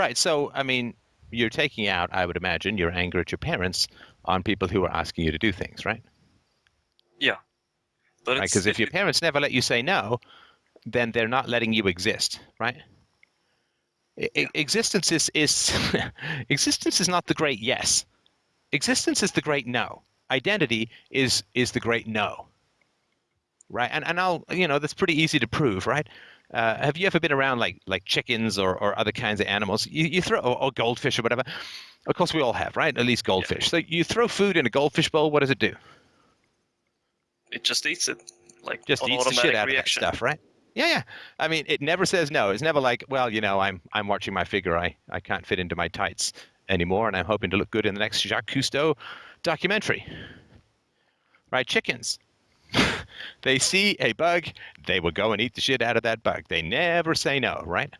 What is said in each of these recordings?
Right. So, I mean, you're taking out, I would imagine, your anger at your parents on people who are asking you to do things, right? Yeah. But Right. Because if your parents never let you say no, then they're not letting you exist, right? E- Existence is is existence is not the great yes. Existence is the great no. Identity is is the great no. Right? And and I'll you know that's pretty easy to prove, right? Uh, have you ever been around like like chickens or, or other kinds of animals? You, you throw or, or goldfish or whatever. Of course, we all have, right? At least goldfish. So you throw food in a goldfish bowl. What does it do? it just eats it. Like just eats the shit out reaction. of that stuff, right? Yeah, yeah. I mean, it never says no. It's never like, well, you know, I'm I'm watching my figure. I I can't fit into my tights anymore, and I'm hoping to look good in the next Jacques Cousteau documentary. Right? Chickens. They see a bug, they will go and eat the shit out of that bug. They never say no, right?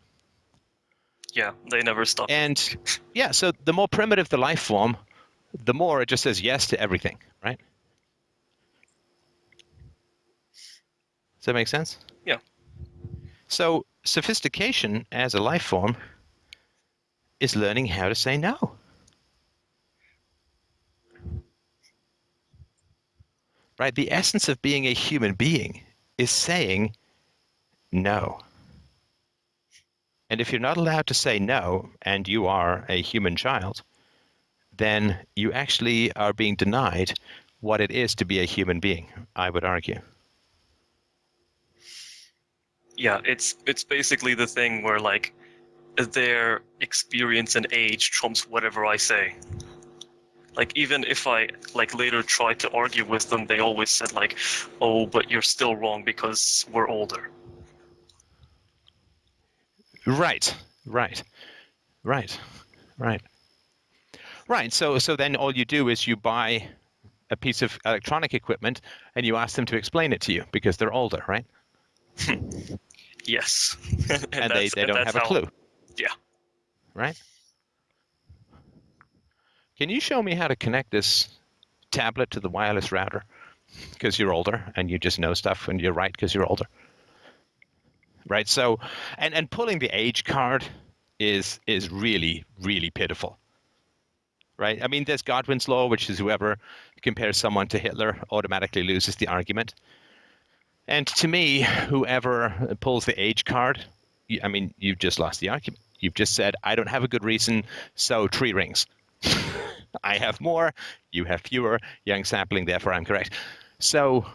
Yeah, they never stop. And yeah, so the more primitive the life form, the more it just says yes to everything, right? Does that make sense? Yeah. So sophistication as a life form is learning how to say no. Right? The essence of being a human being is saying no. And if you're not allowed to say no, and you are a human child, then you actually are being denied what it is to be a human being, I would argue. yeah, it's it's basically the thing where like their experience and age trumps whatever I say. Like even if I like later tried to argue with them, they always said like, "Oh, but you're still wrong because we're older." Right, right, right, right, right. So, so then all you do is you buy a piece of electronic equipment and you ask them to explain it to you because they're older, right? Yes, and, And, they, they don't have a clue. Yeah. Right? Can you show me how to connect this tablet to the wireless router? Because you're older and you just know stuff and you're right because you're older. Right? So and, and pulling the age card is is really, really pitiful. Right? I mean there's Godwin's law, which is whoever compares someone to Hitler automatically loses the argument. And to me, whoever pulls the age card, I mean, you've just lost the argument. You've just said, I don't have a good reason, so tree rings. I have more, you have fewer, young sapling, therefore I'm correct. So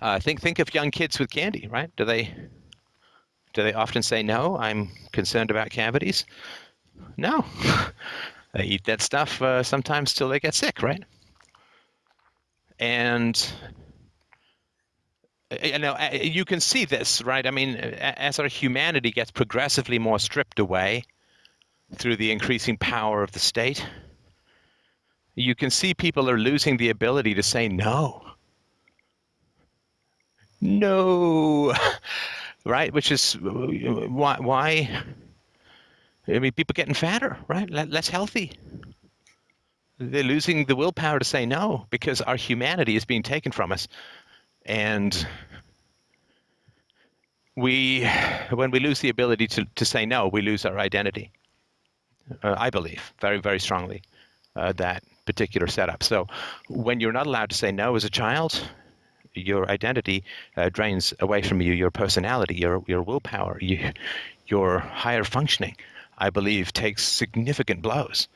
uh, think think of young kids with candy, right? Do they do they often say no? I'm concerned about cavities. No, they eat that stuff uh, sometimes till they get sick, right? And uh, you know uh, you can see this, right? I mean, as our humanity gets progressively more stripped away through the increasing power of the state, you can see people are losing the ability to say no. No, right? Which is why why. I mean, people getting fatter, right? Less healthy. They're losing the willpower to say no because our humanity is being taken from us, and we, when we lose the ability to, to say no, we lose our identity. Uh, I believe very very strongly uh, that particular setup. So when you're not allowed to say no as a child, your identity uh, drains away from you. Your personality, your your willpower, you, your higher functioning, I believe, takes significant blows.